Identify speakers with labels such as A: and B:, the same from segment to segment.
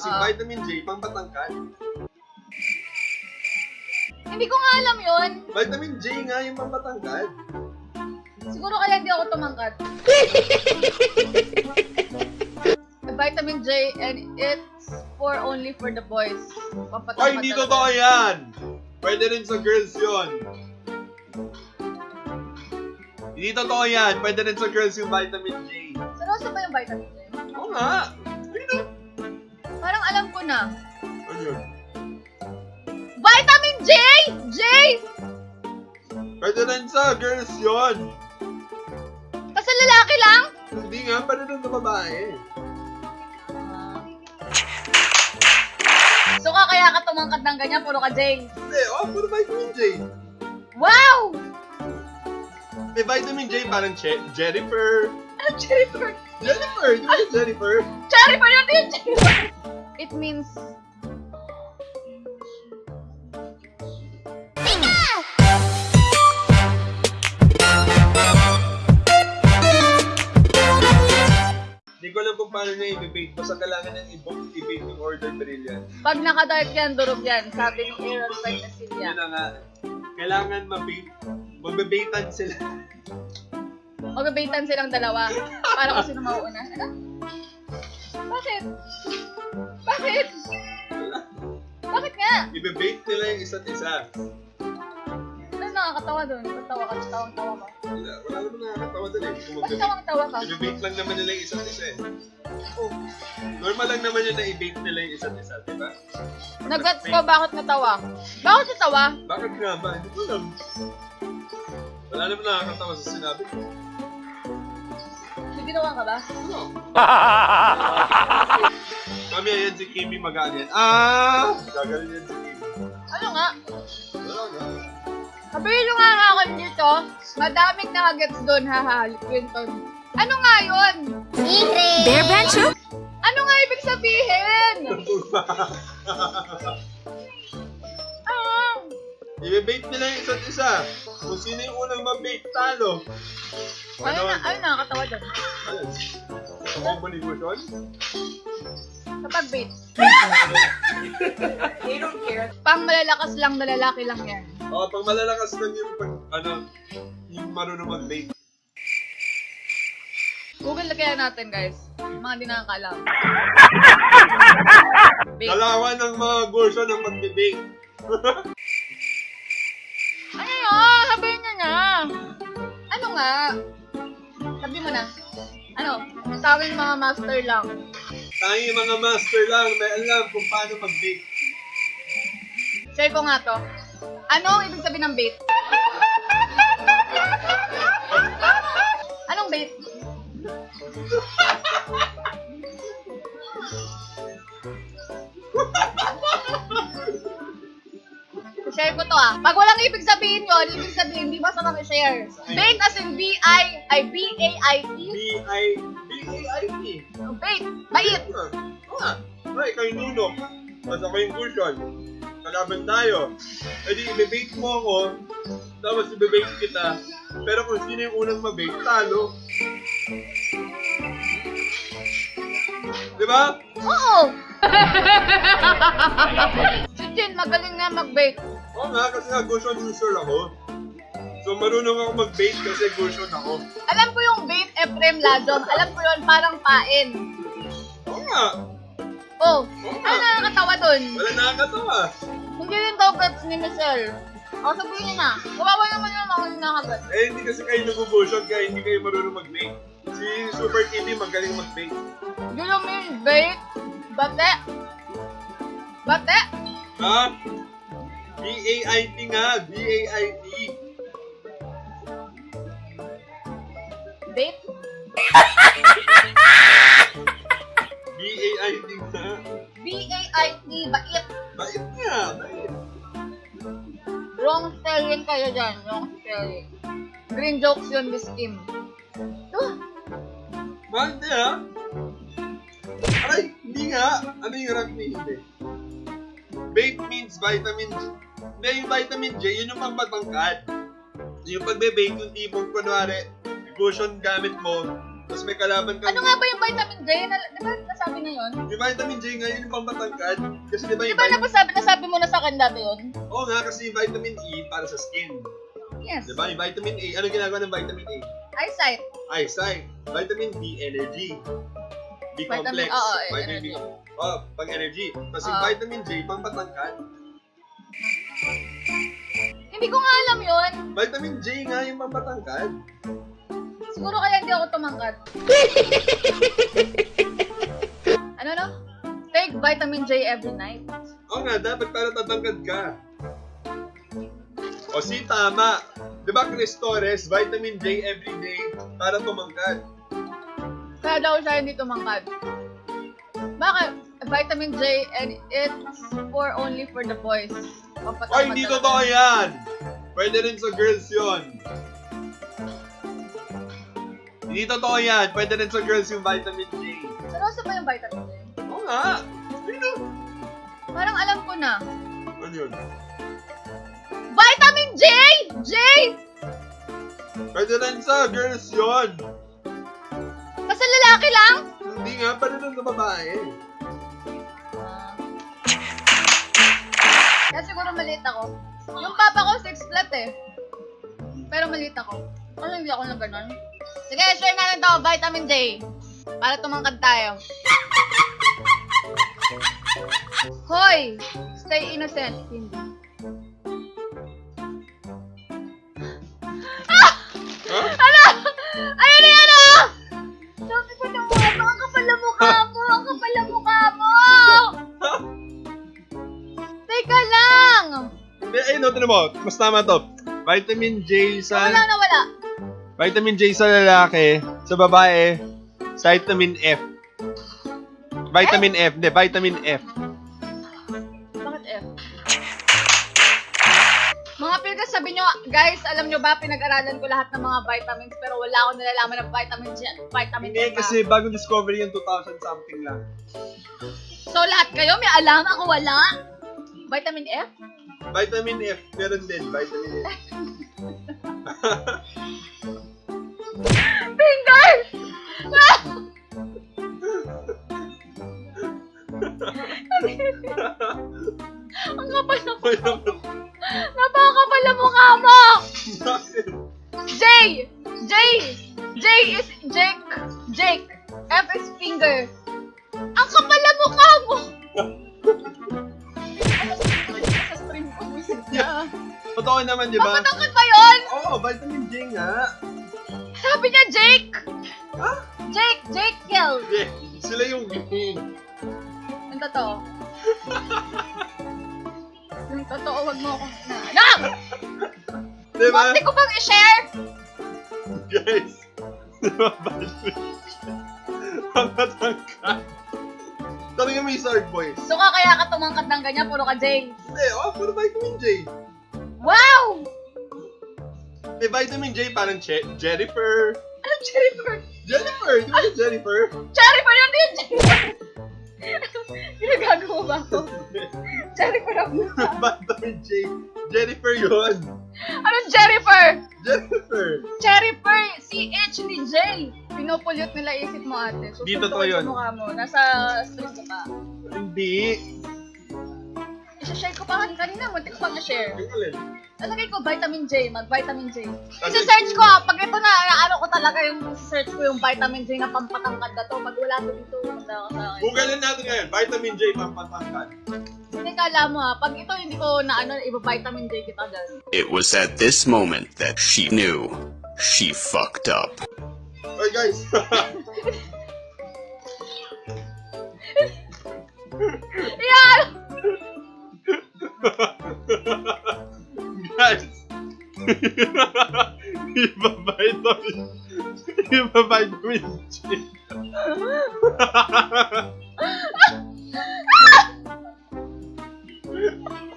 A: Yung
B: Ah.
A: vitamin J, pang patangkad.
B: Hindi ko nga alam yun.
A: Vitamin J nga yung pang patangkad.
B: Siguro kaya hindi ako tumangkat. Vitamin J and it's for only for the boys. Pampatangkat
A: Ay, hindi totoo yan! Pwede rin sa girls yon. Hindi totoo yan. Pwede rin sa girls yung vitamin J.
B: Seryoso ba yung vitamin J?
A: Oo nga. Ayun.
B: Parang alam ko na.
A: Ano yun?
B: Vitamin J! J!
A: Pwede rin sa girls yon.
B: Kasi lalaki lang?
A: Hindi nga, pwede rin sa babae.
B: So ka kaya ka tumangkat ng ganyan, puro ka J.
A: Hindi, oh, puro vitamin J.
B: Wow!
A: May vitamin J parang che Jennifer.
B: Ano Jennifer?
A: Jennifer! Yung Jennifer?
B: Jennifer yun yung Jennifer! It means...
A: Hindi ko alam kung paano niya i-bait. Basta kailangan niyang i-book, i-bait yung order brilliant.
B: Pag naka-dark yan, durog yan. Sabi ni Aaron Fight na Silya.
A: Yun na nga. Kailangan mabait. Magbebaitan sila.
B: Magbabaitan silang dalawa. Para kung sino mauuna. Ano? Bakit? Bakit? Bakit nga?
A: I-bait nila yung isa't isa.
B: Ano nakakatawa doon? Ba't tawa ka? Tawang-tawa ka?
A: Wala, wala naman nakakatawa dun eh. Kung
B: Ba't
A: mag-bait.
B: tawang-tawa ka?
A: I-bait lang naman nila yung isa't isa eh.
B: Oh.
A: Normal lang naman yun na i-bait nila yung isa't isa, di ba?
B: Nagets ko bakit natawa. Bakit natawa?
A: Bakit nga ba? Hindi ko alam. Wala naman nakakatawa sa sinabi ko.
B: May ginawa ka ba?
A: Ano? Mamaya yan si Kimi mag yan. Ah! Gagaling yan si Kimi.
B: Ano nga?
A: Wala nga.
B: Nyo nga nga akin dito, madaming nakagets doon, haha, Quinton. Ano nga yun?
C: Bear Bancho?
B: Ano nga ibig sabihin? Ah,
A: I-bait nila yung isa't isa. Kung sino yung unang mabait, talo.
B: ano na, ano nakakatawa doon?
A: Ano? Combo negosyon?
B: Kapag bait. Pang malalakas lang na lalaki lang yan.
A: Oo, pag malalakas lang yung pag, ano, yung marunong mag-bait.
B: Google na kaya natin guys. Yung Mga di nakakaalam. Bait.
A: Dalawa ng mga gosyo ng mag-bait.
B: Ano yun? Sabihin nyo na. Ano nga? Sabi mo na. Ano? Sa amin mga master lang.
A: Tayo yung mga master lang may alam kung paano mag-bait.
B: Share ko nga to. Ano ang ibig sabihin ng bait? Anong bait? Share ko to ah. Pag walang ibig sabihin yun, ibig sabihin, di ba sa mga share? Bait as in B-I, ay B-A-I-T.
A: B-I, B-A-I-T.
B: Bait. Bait.
A: Ay, yung nuno. Tapos ako yung cushion. Kalaban tayo. E di, ibibait mo ako. Tapos ibibait kita. Pero kung sino yung unang mabait, talo. Di ba?
B: Oo. si Jin, magaling nga mag-bait.
A: Oo nga, kasi nga cushion user ako. So marunong ako mag-bait kasi cushion ako.
B: Alam ko yung Ephraim Ladom. Alam ko yun, parang pain.
A: Oo nga.
B: Oh, ano nakakatawa dun?
A: Wala nakakatawa.
B: Hindi rin daw gets ni Michelle. O, sabihin niyo na. Kawawa naman yung ako yung nakagat.
A: Eh, hindi kasi kayo nag-cushion kaya hindi kayo marunong mag-bait. Si Super Kitty magaling mag-bait.
B: Do you mean bait? Bate? Bate?
A: Ha? B-A-I-T nga. B-A-I-T.
B: Bait?
A: B-A-I-T nga.
B: B-A-I-T, bait.
A: Bait nga. Bait.
B: Wrong spelling kayo dyan. Wrong spelling. Green jokes yun, Miss Kim. Oh,
A: Bakit di ha? Aray, hindi nga. Ano yung rank ni hindi? Bait means vitamin J. Hindi, yung vitamin J, yun yung pampatangkad. Yung pagbe-bait, yung tipong kunwari, cushion gamit mo, tapos may kalaban kang...
B: ano nga ba yung vitamin J? Na, di ba, nasa nasabi na yun?
A: Yung vitamin J nga, yun yung pampatangkad. Kasi di ba
B: Di
A: yung
B: ba
A: vitamin...
B: nasabi, nasabi mo na sa akin dati yun?
A: Oo nga, kasi yung vitamin E para sa skin.
B: Yes.
A: Di ba? Yung vitamin A, ano ginagawa ng vitamin A?
B: Eyesight.
A: Eyesight. Vitamin B, energy. B
B: Vitamin-
A: complex.
B: oo, eh,
A: vitamin
B: energy.
A: B. Oh, pang energy. Tapos yung
B: Oo.
A: vitamin J, pampatangkad.
B: Hindi ko nga alam yun.
A: Vitamin J nga yung pampatangkad.
B: Siguro kaya hindi ako tumangkat. ano no? Take vitamin J every night.
A: Oo nga, dapat para tatangkad ka. O si tama. Di ba Chris Torres, vitamin J every day para tumangkad.
B: Kaya daw siya hindi tumangkad. Bakit? Vitamin J and it's for only for the boys. Pampatangkad
A: Ay, hindi totoo yan! Pwede rin sa girls yon. Hindi totoo yan. Pwede rin sa girls yung vitamin J.
B: Seryoso ba yung vitamin J?
A: Oo nga. Sino?
B: Parang alam ko na.
A: Ano yun?
B: Vitamin J! J!
A: Pwede rin sa girls yon.
B: Kasi lalaki lang?
A: Hindi nga, pwede rin sa babae.
B: Kaya siguro maliit ako. Yung papa ko, 6 flat eh. Pero maliit ako. Ano hindi ako na ganun? Sige, share natin to, vitamin J. Para tumangkad tayo. Hoy! Stay innocent. Hindi.
A: Ha?
B: Ano? Ayun na yan ah! Sabi ko na mga ang kapal na mukha mo! Ang kapal na mukha mo! Teka lang!
A: Ayun, no, tinan mo. Mas tama to. Vitamin J sa...
B: Wala na wala.
A: Vitamin J sa lalaki, sa babae, sa vitamin F. Vitamin F, hindi, vitamin F.
B: Bakit F? Mga pilgas, sabi nyo, guys, alam nyo ba, pinag-aralan ko lahat ng mga vitamins, pero wala akong nalalaman ng vitamin J, vitamin
A: Hindi,
B: F.
A: kasi bagong discovery yung 2000 something lang.
B: So, lahat kayo, may alam, ako wala. Vitamin F?
A: Vitamin F, meron din, vitamin F.
B: Finger! Ang kapal na Napakapal na mukha mo! J! J! J is Jake. Jake. F is finger. Ang kapal na mukha mo! Sa stream ko, na.
A: Totoo naman, di ba?
B: Papatangkad ba yun?
A: Oo, vitamin J nga.
B: Sabi niya Jake!
A: Ha?
B: Jake! Jake Kill!
A: Hindi, sila yung.
B: Yung totoo. Yung totoo, wag mo akong na. Anak!
A: Di ba?
B: Bakit ko pang i-share?
A: Guys, di ba? Ang matangkad. Talaga may sword boys.
B: So ka kaya ka tumangkad ng ganyan, puro ka Jay.
A: Hindi, oh, puro vitamin J.
B: Wow!
A: May vitamin J parang che- Jennifer.
B: Ano, Jennifer?
A: Jennifer! Di ba yung Jennifer?
B: Jennifer yun din, Jennifer! Ginagago ba ako? Jennifer ang mukha.
A: vitamin J. Jennifer yun.
B: Anong Jennifer?
A: Jennifer.
B: Jennifer, CH ni J. Pinupulyot nila isip mo ate. So,
A: Di totoo yun.
B: Mukha mo. Nasa stream ka pa.
A: Hindi.
B: Isa-share ko pa kanina, muntik ko pang na-share.
A: Ang alin?
B: Lalagay ko vitamin J, mag-vitamin J.
A: Kasi-
B: Isa-search ko ah, pag ito na, ano ko talaga yung search ko yung vitamin J na pampatangkad na to. Pag wala to dito, punta ka sa akin.
A: Googlein natin ngayon. Vitamin J pampatangkad.
B: Hindi kala mo ah, pag ito hindi ko na ano, iba vitamin J kita dyan.
D: It was at this moment that she knew she fucked up.
A: Oy guys.
B: Yan!
A: guys. Iba vitamin. Iba vitamin J.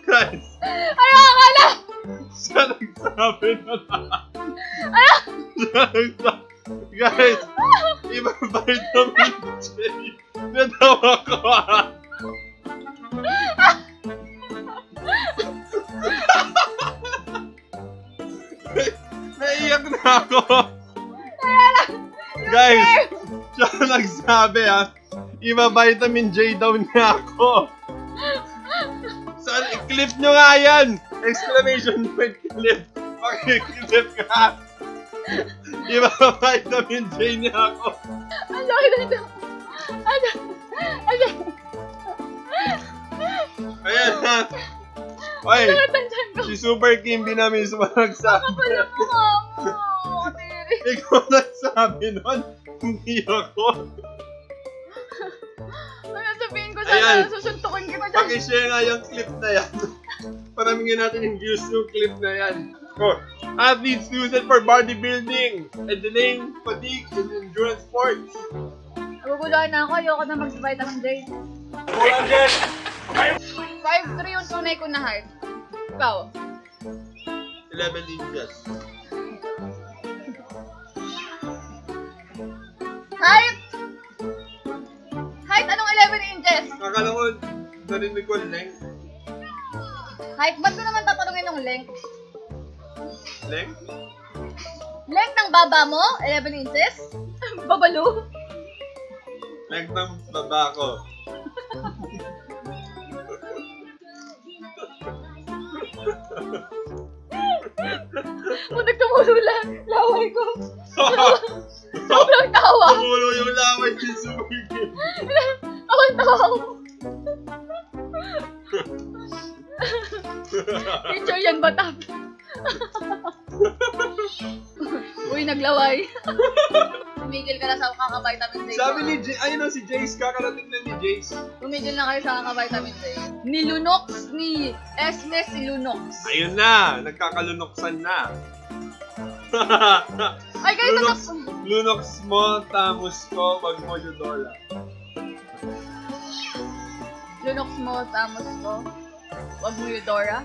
A: guys.
B: Ayoko na!
A: Siya nagsabi na lahat. Siya nagsabi. Guys, iba vitamin J. Natawa ko ah. Ako. Nagsabi ah. Iba vitamin J daw niya ako. Saan? I-clip nyo nga yan! Exclamation point clip! Pakiclip ka! Iba vitamin J niya ako.
B: Ang laki na ito. Ano? Ano?
A: Ayan na! Oy!
B: Natandyan ko.
A: Si Super Kimby na mismo nagsabi.
B: Kapala mo nga mo. Tiri.
A: Ikaw nagsabi nun, hindi ako.
B: Ano sabihin ko
A: Ayan.
B: sana? Susuntukin kita dyan.
A: Pakishare nga yung clip na yan. Paramingin natin yung views ng clip na yan. Oh, athletes use it for bodybuilding and delaying fatigue in endurance sports.
B: Naguguluhan na ako. Ayoko na mag-vitamin J. 5'3 yung tunay ko na height. Ikaw?
A: 11 inches.
B: Height! Height, anong 11 inches?
A: Akala ko, narinig ko length.
B: Height, ba't ko naman tatanungin ng length?
A: Length?
B: Length ng baba mo? 11 inches? Babalo?
A: Length ng baba ko.
B: Muntik tumulo lang. Laway ko. Sobrang tawa.
A: Tumulo yung laway ni Super
B: Tawa ko. Picture yan ba tap? Uy, naglaway. Tumigil ka na sa kaka-vitamin D.
A: Sabi ni J, ayun na si Jace, kakarating na ni Jace.
B: Tumigil na kayo sa kaka-vitamin D. Ni Lunox, ni Esme si Lunox.
A: Ayun na, nagkakalunoksan na.
B: Ay, kayo
A: Lunox. Lunox mo, tamos ko, wag mo Eudora.
B: Lunox mo, tamos ko. Wag mo Eudora.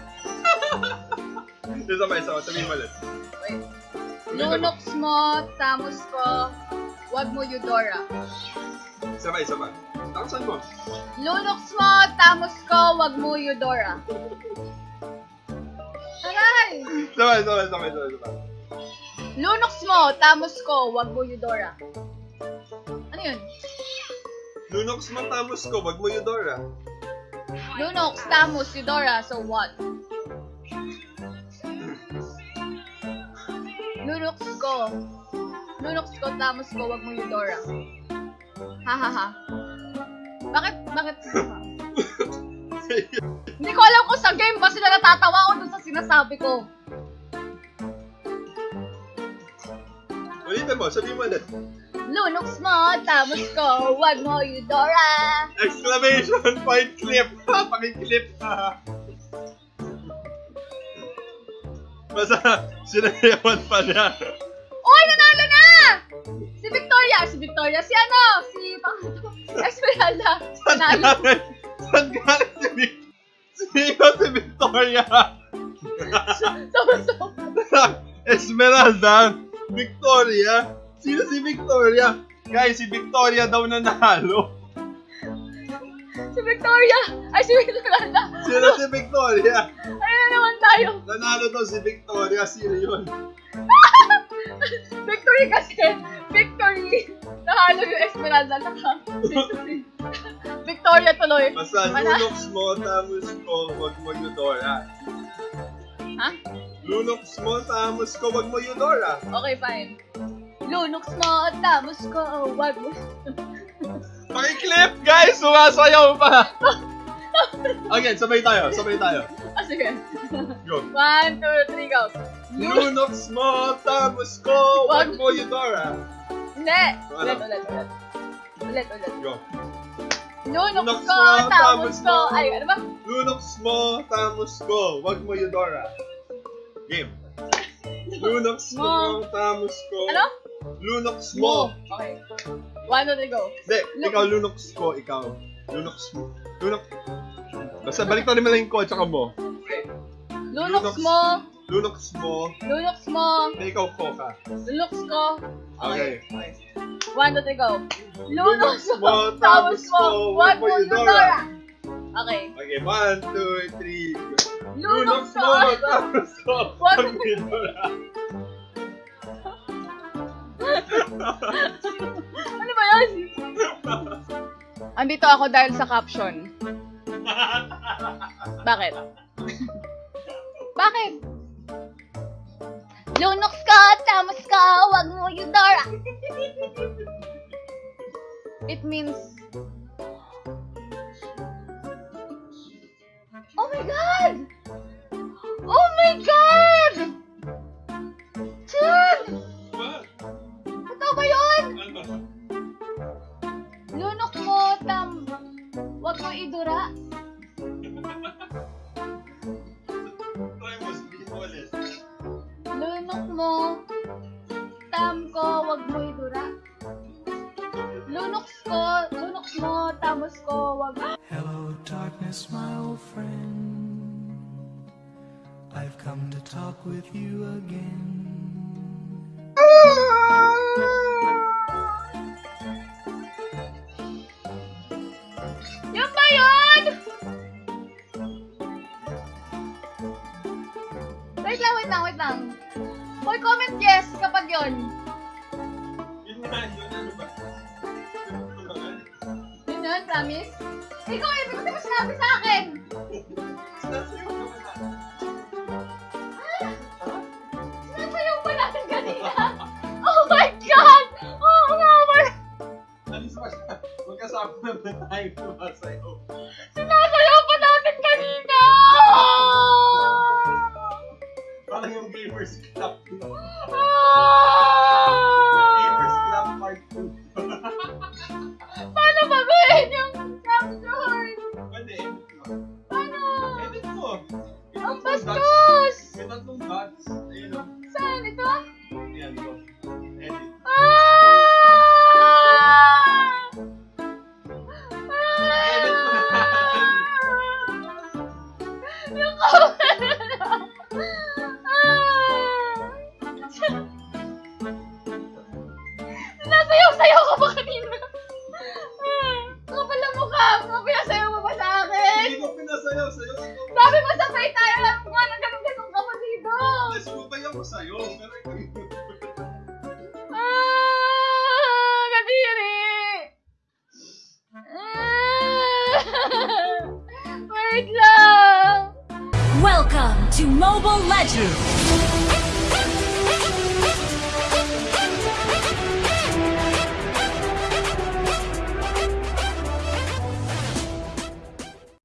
A: Isa pa, isa pa, sabihin mo ulit.
B: Wait. Lunox mo, tamos ko. Wag mo Eudora.
A: Isa pa, isa pa. Mo.
B: Lunox mo, tamos ko. Wag mo Eudora. Aray!
A: Isa pa, isa pa, isa pa, isa pa, isa pa.
B: Lunox mo, tamos ko. Wag mo Eudora. Ano yun?
A: Lunox mo, tamos ko, wag mo Eudora.
B: Lunox, tamos, Eudora. So what? Lunox ko. Lunox ko, tamos ko. Wag mo Eudora. Ha ha ha. Bakit? Bakit? Hindi ko alam kung sa game ba sila natatawa o dun sa sinasabi ko.
A: Ulitin mo, sabihin mo ulit.
B: Lunox mo, tamos ko, wag mo Eudora.
A: Exclamation point clip. Pakiclip ha. Basta, sinayawan pa niya.
B: Uy, nanalo na! Si Victoria, si Victoria, si ano? Si Pangato, Esmeralda. Nanalo.
A: Saan galing si Vic? Sino si Victoria?
B: So,
A: Esmeralda? Victoria? Sino si Victoria? Guys, si Victoria daw nanalo.
B: si Victoria. Ay, si Esmeralda.
A: Sino si Victoria?
B: Ay, na naman tayo.
A: Nanalo daw si Victoria. Sino yun?
B: Victory kasi. Victory. Nahalo yung Esmeralda. Naka. Victoria tuloy.
A: Basta lunox mo, tamos ko, wag mo Eudora.
B: Ha?
A: Lunox mo, tamos ko, wag mo Eudora.
B: Okay, fine. Lunox mo, tamos ko, wag mo.
A: Pakiclip, guys! Sumasayaw pa! Again, sabay tayo, sabay tayo.
B: Ah, sige.
A: Go.
B: One, two, three, go. Lunox.
A: Mo, tamos ko, wag mo Eudora.
B: Hindi. Ulit, ulit, ulit. Ulit, ulit.
A: Go.
B: Lunox ko, tamos ko. Ay, ano ba?
A: Lunox mo, tamos ko, wag mo Eudora. Game. Lunox mo, tamos ko.
B: Ano?
A: Lunox mo.
B: Okay. One, two, three, go.
A: Hindi,
B: Lu-
A: ikaw Lunox ko, ikaw. Lunox mo. Lunox. Basta balik na naman lang yung ko, tsaka mo.
B: Lunox mo.
A: Lunox mo.
B: Lunox mo.
A: Hindi, ikaw ko ka.
B: Lunox ko.
A: Okay.
B: okay. One, two, three, go. Lunox mo, tamos mo, wag mo Eudora. Okay.
A: Okay, one, two, three. go.
B: Lunox mo, wag mo
A: mo Eudora.
B: Ano ba yan? Andito ako dahil sa caption. Bakit? Bakit? Lunox ka, tamas ka, wag mo yung Dora. It means... Oh my God! Oh my God! Tam ko, wag mo idura. Lunoks ko, lunoks mo, tamos ko, wag
E: Hello, darkness, my old friend. I've come to talk with you again.
B: Yun ba yun? Wait lang, wait lang, wait lang. Hoy, comment yes kapag yun.
A: Yun ano ba? Ba?
B: Yun yun, promise? Ikaw, eh, hindi mo sinabi sa akin.
A: Sinasayaw ka ba na?
B: Sinasayaw pa natin kanina. Oh my God! Oh, nga wala.
A: Alis pa siya. Magkasama naman tayo sumasayaw.
B: Sinasayaw pinasayaw mo ba sa akin?
A: Hindi ko pinasayaw sa'yo.
B: Sabi mo sabay tayo lang mga nang ganun-ganun ka pa dito.
A: Nasubay ako sa'yo. Pero ikaw.
B: Ah, kadiri. Ah, wait lang.
C: Welcome to Mobile Legends!